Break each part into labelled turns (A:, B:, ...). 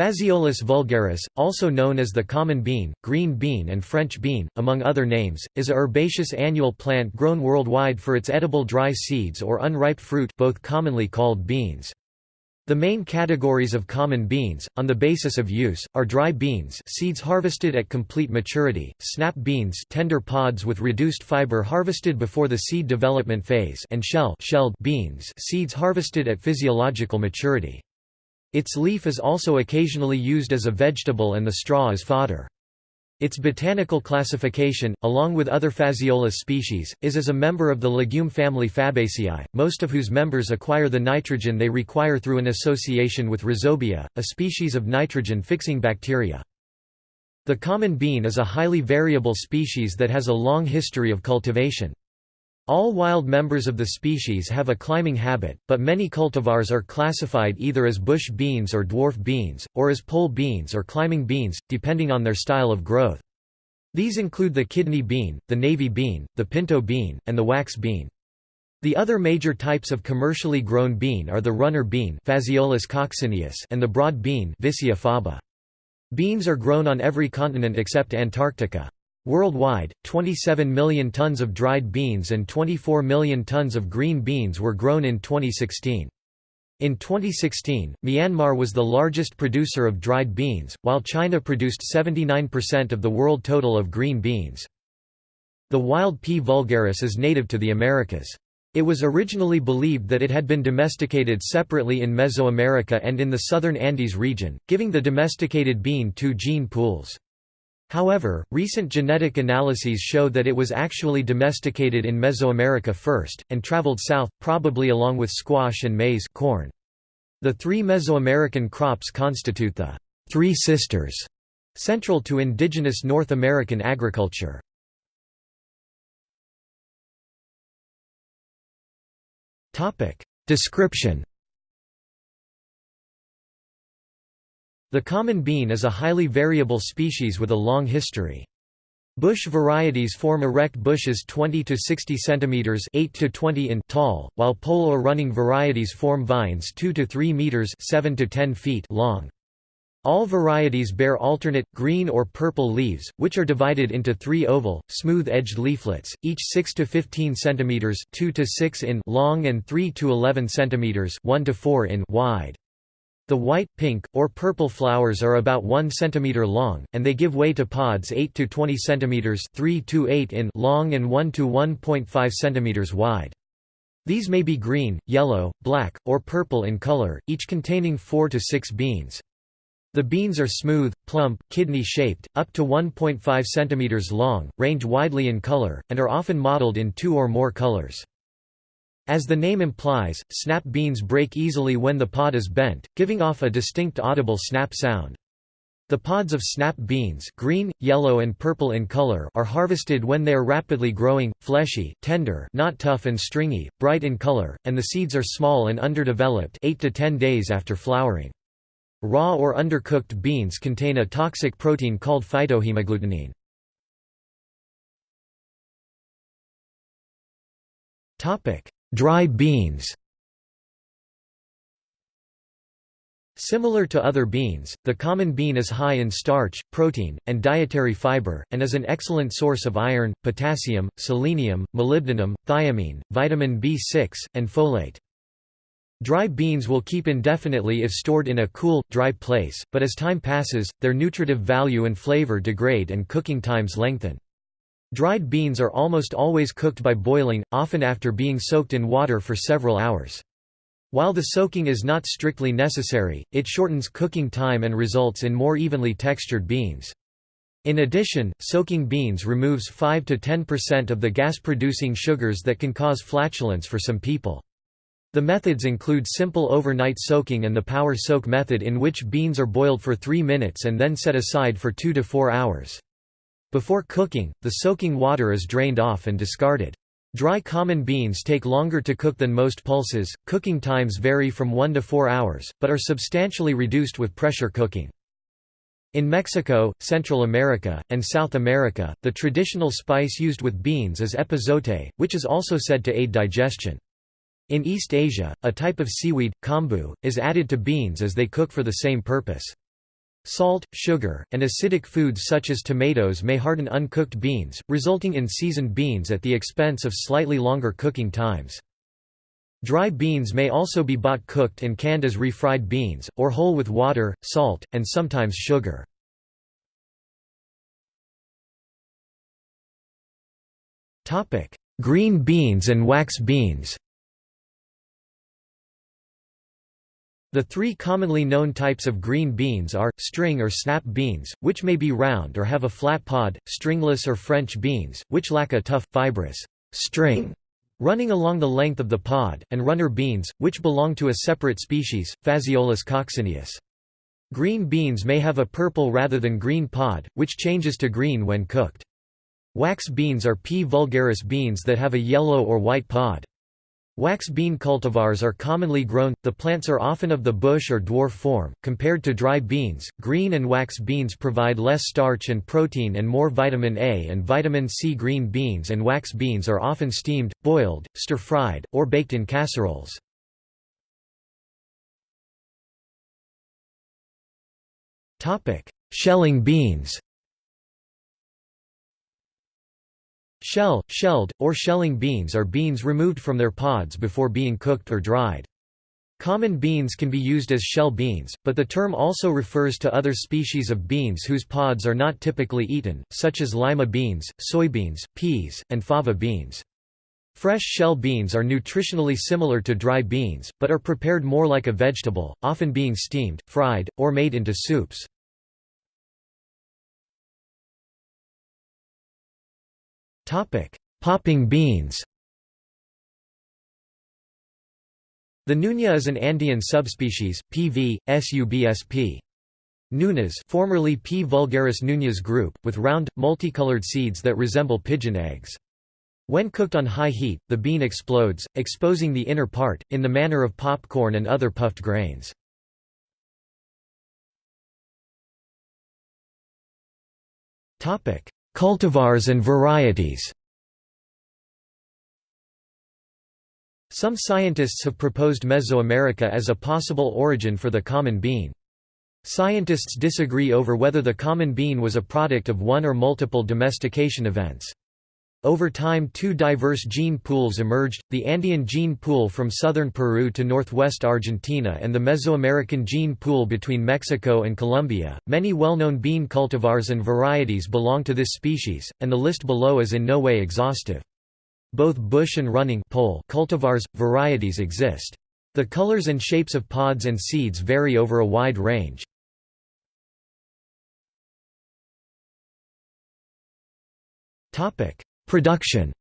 A: Phaseolus vulgaris, also known as the common bean, green bean and French bean, among other names, is a herbaceous annual plant grown worldwide for its edible dry seeds or unripe fruit both commonly called beans. The main categories of common beans, on the basis of use, are dry beans seeds harvested at complete maturity, snap beans tender pods with reduced fiber harvested before the seed development phase and shell shelled beans seeds harvested at physiological maturity. Its leaf is also occasionally used as a vegetable and the straw as fodder. Its botanical classification, along with other Phaseolus species, is as a member of the legume family Fabaceae, most of whose members acquire the nitrogen they require through an association with Rhizobia, a species of nitrogen-fixing bacteria. The common bean is a highly variable species that has a long history of cultivation. All wild members of the species have a climbing habit, but many cultivars are classified either as bush beans or dwarf beans, or as pole beans or climbing beans, depending on their style of growth. These include the kidney bean, the navy bean, the pinto bean, and the wax bean. The other major types of commercially grown bean are the runner bean and the broad bean. Beans are grown on every continent except Antarctica. Worldwide, 27 million tons of dried beans and 24 million tons of green beans were grown in 2016. In 2016, Myanmar was the largest producer of dried beans, while China produced 79% of the world total of green beans. The wild P. vulgaris is native to the Americas. It was originally believed that it had been domesticated separately in Mesoamerica and in the southern Andes region, giving the domesticated bean two gene pools. However, recent genetic analyses show that it was actually domesticated in Mesoamerica first, and traveled south, probably along with squash and maize corn. The three Mesoamerican crops constitute the Three Sisters, central to indigenous North American agriculture. Description The common bean is a highly variable species with a long history. Bush varieties form erect bushes 20 to 60 centimeters, 8 to 20 in tall, while pole or running varieties form vines 2 to 3 meters, 7 to 10 feet long. All varieties bear alternate, green or purple leaves, which are divided into three oval, smooth-edged leaflets, each 6 to 15 cm 2 to 6 in long and 3 to 11 cm 1 to 4 in wide. The white, pink, or purple flowers are about 1 cm long, and they give way to pods 8 to 20 cm 3 to 8 in long and 1 to 1.5 cm wide. These may be green, yellow, black, or purple in color, each containing 4 to 6 beans. The beans are smooth, plump, kidney-shaped, up to 1.5 cm long, range widely in color, and are often mottled in two or more colors. As the name implies, snap beans break easily when the pod is bent, giving off a distinct audible snap sound. The pods of snap beans green, yellow and purple in color are harvested when they are rapidly growing, fleshy, tender not tough and stringy, bright in color, and the seeds are small and underdeveloped 8 to 10 days after flowering. Raw or undercooked beans contain a toxic protein called phytohemagglutinin. Dry beans Similar to other beans, the common bean is high in starch, protein, and dietary fiber, and is an excellent source of iron, potassium, selenium, molybdenum, thiamine, vitamin B6, and folate. Dry beans will keep indefinitely if stored in a cool, dry place, but as time passes, their nutritive value and flavor degrade and cooking times lengthen. Dried beans are almost always cooked by boiling, often after being soaked in water for several hours. While the soaking is not strictly necessary, it shortens cooking time and results in more evenly textured beans. In addition, soaking beans removes 5 to 10% of the gas-producing sugars that can cause flatulence for some people. The methods include simple overnight soaking and the power soak method in which beans are boiled for 3 minutes and then set aside for 2 to 4 hours. Before cooking, the soaking water is drained off and discarded. Dry common beans take longer to cook than most pulses, cooking times vary from 1 to 4 hours, but are substantially reduced with pressure cooking. In Mexico, Central America, and South America, the traditional spice used with beans is epazote, which is also said to aid digestion. In East Asia, a type of seaweed, kombu, is added to beans as they cook for the same purpose. Salt, sugar, and acidic foods such as tomatoes may harden uncooked beans, resulting in seasoned beans at the expense of slightly longer cooking times. Dry beans may also be bought cooked and canned as refried beans, or whole with water, salt, and sometimes sugar. Green beans and wax beans The three commonly known types of green beans are, string or snap beans, which may be round or have a flat pod, stringless or French beans, which lack a tough, fibrous string running along the length of the pod, and runner beans, which belong to a separate species, Phaseolus coccineus. Green beans may have a purple rather than green pod, which changes to green when cooked. Wax beans are P. vulgaris beans that have a yellow or white pod. Wax bean cultivars are commonly grown, the plants are often of the bush or dwarf form. Compared to dry beans, green and wax beans provide less starch and protein and more vitamin A and vitamin C. Green beans and wax beans are often steamed, boiled, stir-fried, or baked in casseroles. Shelling beans Shell, shelled, or shelling beans are beans removed from their pods before being cooked or dried. Common beans can be used as shell beans, but the term also refers to other species of beans whose pods are not typically eaten, such as lima beans, soybeans, peas, and fava beans. Fresh shell beans are nutritionally similar to dry beans, but are prepared more like a vegetable, often being steamed, fried, or made into soups. Popping beans The nuña is an Andean subspecies, PV, subsp. Nunas formerly P. vulgaris Nuñas group, with round, multicolored seeds that resemble pigeon eggs. When cooked on high heat, the bean explodes, exposing the inner part, in the manner of popcorn and other puffed grains. Cultivars and varieties Some scientists have proposed Mesoamerica as a possible origin for the common bean. Scientists disagree over whether the common bean was a product of one or multiple domestication events. Over time two diverse gene pools emerged, the Andean gene pool from southern Peru to northwest Argentina and the Mesoamerican gene pool between Mexico and Colombia. Many well-known bean cultivars and varieties belong to this species, and the list below is in no way exhaustive. Both bush and running pole cultivars, varieties exist. The colors and shapes of pods and seeds vary over a wide range. Topic: Production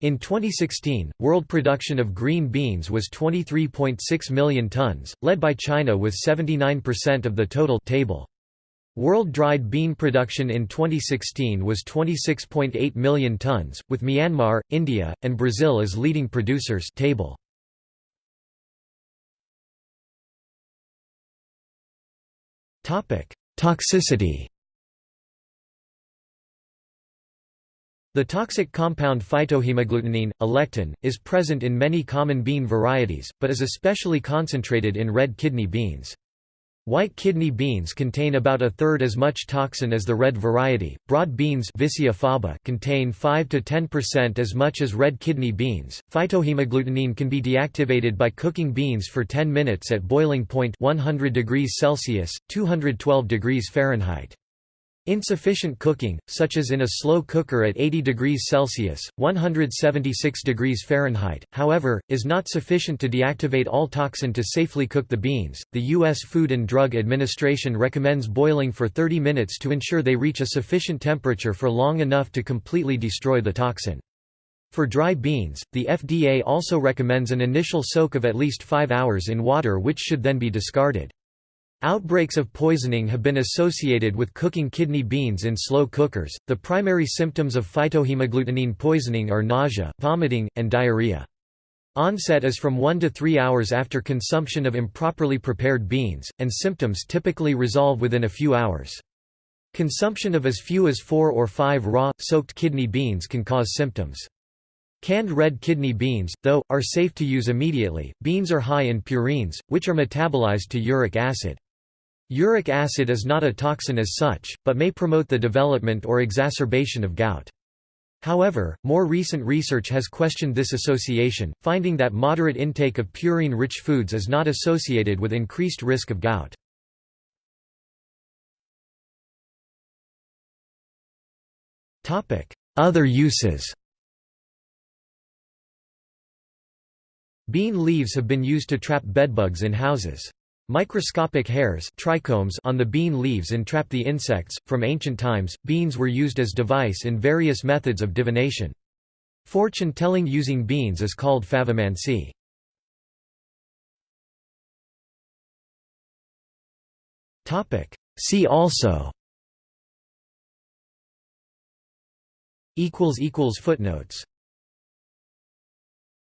A: In 2016, world production of green beans was 23.6 million tons, led by China with 79% of the total table. World dried bean production in 2016 was 26.8 million tons, with Myanmar, India, and Brazil as leading producers table. Toxicity The toxic compound phytohemagglutinin, lectin, is present in many common bean varieties, but is especially concentrated in red kidney beans. White kidney beans contain about a third as much toxin as the red variety. Broad beans contain 5 to 10% as much as red kidney beans. Phytohemagglutinin can be deactivated by cooking beans for 10 minutes at boiling point 100 degrees Celsius, 212 degrees Fahrenheit. Insufficient cooking, such as in a slow cooker at 80 degrees Celsius, 176 degrees Fahrenheit, however, is not sufficient to deactivate all toxin to safely cook the beans. The U.S. Food and Drug Administration recommends boiling for 30 minutes to ensure they reach a sufficient temperature for long enough to completely destroy the toxin. For dry beans, the FDA also recommends an initial soak of at least 5 hours in water which should then be discarded. Outbreaks of poisoning have been associated with cooking kidney beans in slow cookers. The primary symptoms of phytohemagglutinin poisoning are nausea, vomiting, and diarrhea. Onset is from 1 to 3 hours after consumption of improperly prepared beans, and symptoms typically resolve within a few hours. Consumption of as few as 4 or 5 raw, soaked kidney beans can cause symptoms. Canned red kidney beans, though, are safe to use immediately. Beans are high in purines, which are metabolized to uric acid. Uric acid is not a toxin as such, but may promote the development or exacerbation of gout. However, more recent research has questioned this association, finding that moderate intake of purine-rich foods is not associated with increased risk of gout. Other uses Bean leaves have been used to trap bedbugs in houses. Microscopic hairs trichomes on the bean leaves entrap the insects. From ancient times, beans were used as device in various methods of divination. Fortune telling using beans is called favomancy. See also equals equals Footnotes